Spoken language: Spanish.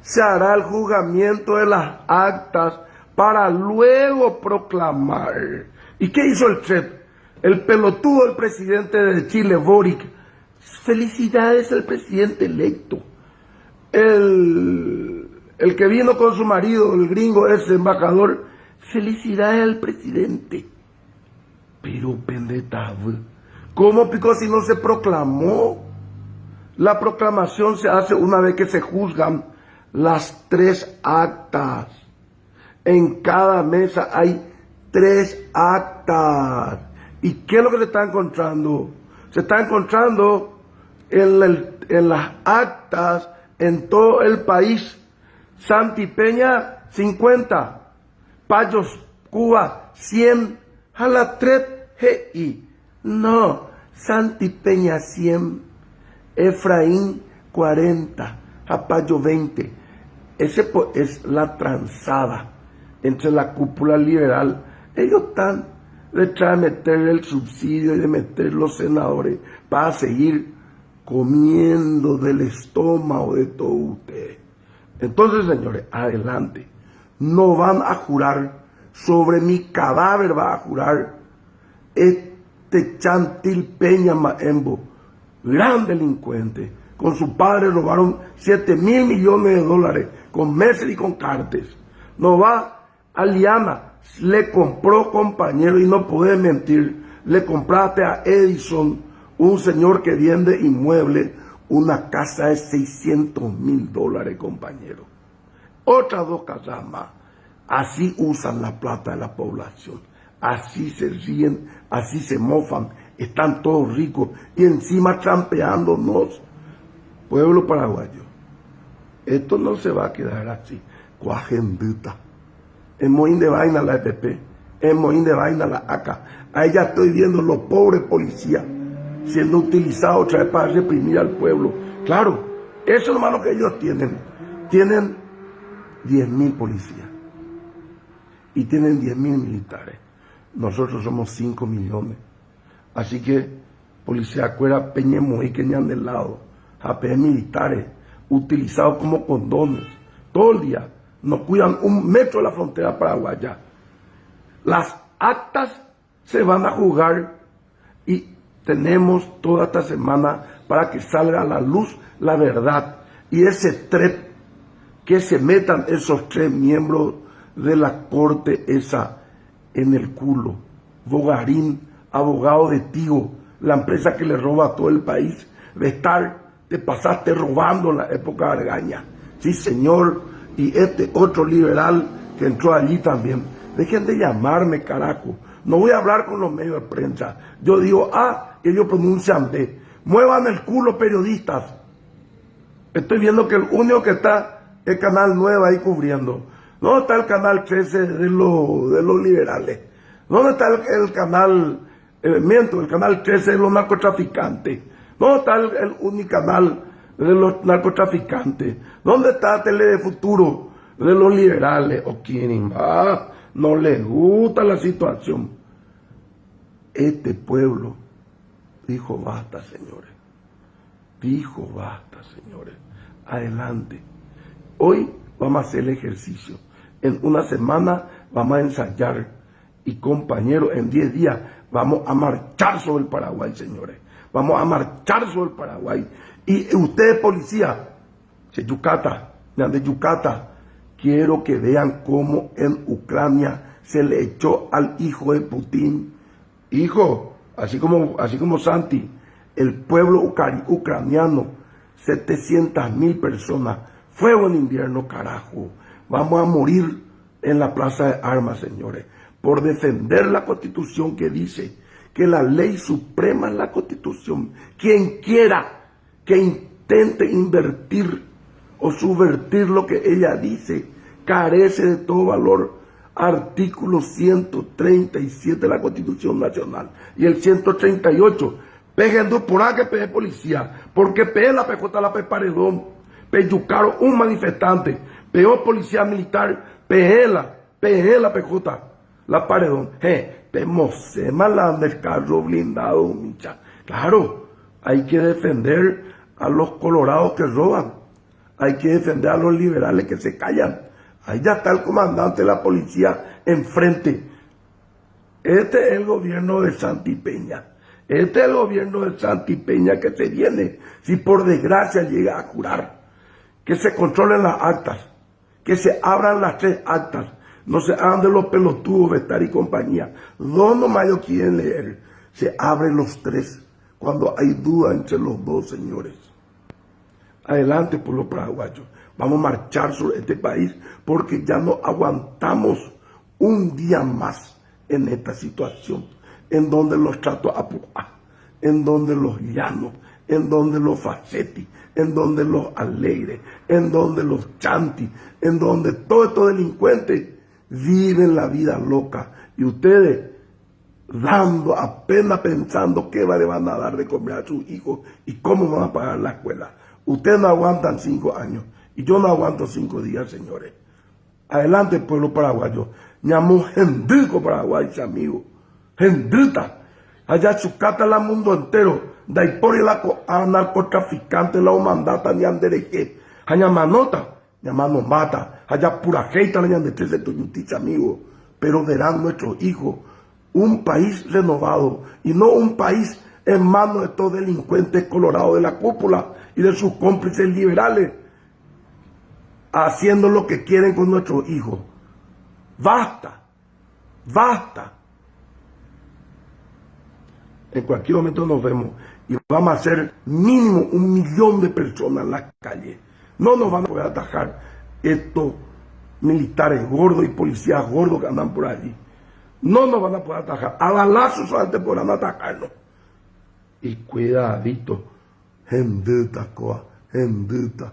se hará el juzgamiento de las actas para luego proclamar. ¿Y qué hizo el CHEP? El pelotudo del presidente de Chile, Boric. Felicidades al presidente electo. El, el que vino con su marido, el gringo, ese embajador. Felicidades al presidente. Pero pendeta, ¿cómo picó si no se proclamó? La proclamación se hace una vez que se juzgan las tres actas. En cada mesa hay tres actas. ¿Y qué es lo que se está encontrando? Se está encontrando en, las actas en todo el país. Santipeña, 50. Payos, Cuba, 100. Jalatret, GI. No, Santipeña, 100. Efraín, 40. Japayo, 20. Ese es la transada entre la cúpula liberal. Ellos están detrás de meter el subsidio y de meter los senadores para seguir comiendo del estómago de todo usted. Entonces, señores, adelante. No van a jurar sobre mi cadáver, va a jurar este Chantil Peña Maembo, gran delincuente. Con su padre robaron 7 mil millones de dólares con meses y con cartes. No va a Liana, le compró compañero y no puede mentir, le compraste a Edison, un señor que vende inmuebles, una casa de 600 mil dólares, compañero. Otras dos casas más. Así usan la plata de la población. Así se ríen, así se mofan. Están todos ricos y encima trampeándonos. Pueblo paraguayo, esto no se va a quedar así. Cuajenduta. Es Moín de Vaina la EPP, es Moín de Vaina la ACA. Ahí ya estoy viendo los pobres policías siendo utilizados otra vez para reprimir al pueblo. Claro, eso es lo que ellos tienen. Tienen 10.000 policías y tienen 10.000 militares. Nosotros somos 5 millones. Así que, policía cuera peñemos y queñan del lado, AP militares, utilizados como condones, todo el día no cuidan un metro de la frontera paraguaya. Las actas se van a jugar y tenemos toda esta semana para que salga a la luz la verdad. Y ese trep, que se metan esos tres miembros de la corte esa en el culo. Bogarín, abogado de Tío, la empresa que le roba a todo el país. De estar, te pasaste robando en la época de Argaña. Sí, señor, y este otro liberal que entró allí también. Dejen de llamarme, carajo. No voy a hablar con los medios de prensa. Yo digo A, ellos pronuncian B. Muevan el culo, periodistas. Estoy viendo que el único que está es Canal 9 ahí cubriendo. ¿Dónde está el Canal 13 de, los, de los liberales? ¿Dónde está el, canal, el, miento, el Canal 13 de los narcotraficantes? ¿Dónde está el, el único canal de los narcotraficantes? ¿Dónde está Tele de Futuro de los liberales? ¿O quién más? No les gusta la situación. Este pueblo dijo basta, señores. Dijo basta, señores. Adelante. Hoy vamos a hacer el ejercicio. En una semana vamos a ensayar. Y compañeros, en 10 días vamos a marchar sobre el Paraguay, señores. Vamos a marchar sobre el Paraguay. Y ustedes, policía, de Yucata, de Yucata, quiero que vean cómo en Ucrania se le echó al hijo de Putin. Hijo, así como, así como Santi, el pueblo ucraniano, 700 mil personas, fuego en invierno, carajo. Vamos a morir en la plaza de armas, señores, por defender la constitución que dice que la ley suprema es la constitución. Quien quiera que intente invertir o subvertir lo que ella dice, carece de todo valor. Artículo 137 de la Constitución Nacional y el 138. Pegando por ahí que pegue policía, porque pegue la pejota la paredón, peyucaron un manifestante, peor policía militar, pejela, peje la pejota, la paredón, eh, se malanda el carro blindado, micha. Claro, hay que defender a los colorados que roban. hay que defender a los liberales que se callan. Ahí ya está el comandante de la policía enfrente. Este es el gobierno de Santi Peña. Este es el gobierno de Santi Peña que se viene, si por desgracia llega a jurar. Que se controlen las actas, que se abran las tres actas, no se de los pelotudos, Vestar y compañía. Dos nomás quieren leer. Se abren los tres cuando hay duda entre los dos señores. Adelante, pueblo paraguayo. Vamos a marchar sobre este país porque ya no aguantamos un día más en esta situación, en donde los tratos a en donde los llanos, en donde los facetti, en donde los alegres, en donde los chanti, en donde todos estos delincuentes viven la vida loca y ustedes dando apenas pensando qué le van a dar de comer a sus hijos y cómo van a pagar la escuela. Ustedes no aguantan cinco años y yo no aguanto cinco días, señores. Adelante, pueblo paraguayo. Ñamo gendico paraguay, amigo. Gendita. Allá chucata la mundo entero. por la narcotraficante la mandata ni andereje. Allá manota. Llamando mata. Allá pura jeita la de tu justicia, amigo. Pero verán nuestros hijos un país renovado y no un país en manos de estos delincuentes colorados de la cúpula y de sus cómplices liberales, haciendo lo que quieren con nuestros hijos. Basta, basta. En cualquier momento nos vemos y vamos a hacer mínimo un millón de personas en las calles. No nos van a poder atajar estos militares gordos y policías gordos que andan por allí. No nos van a poder atajar. A balazos solamente podrán atacarnos. Y cuidadito, gendita, coa, gendita.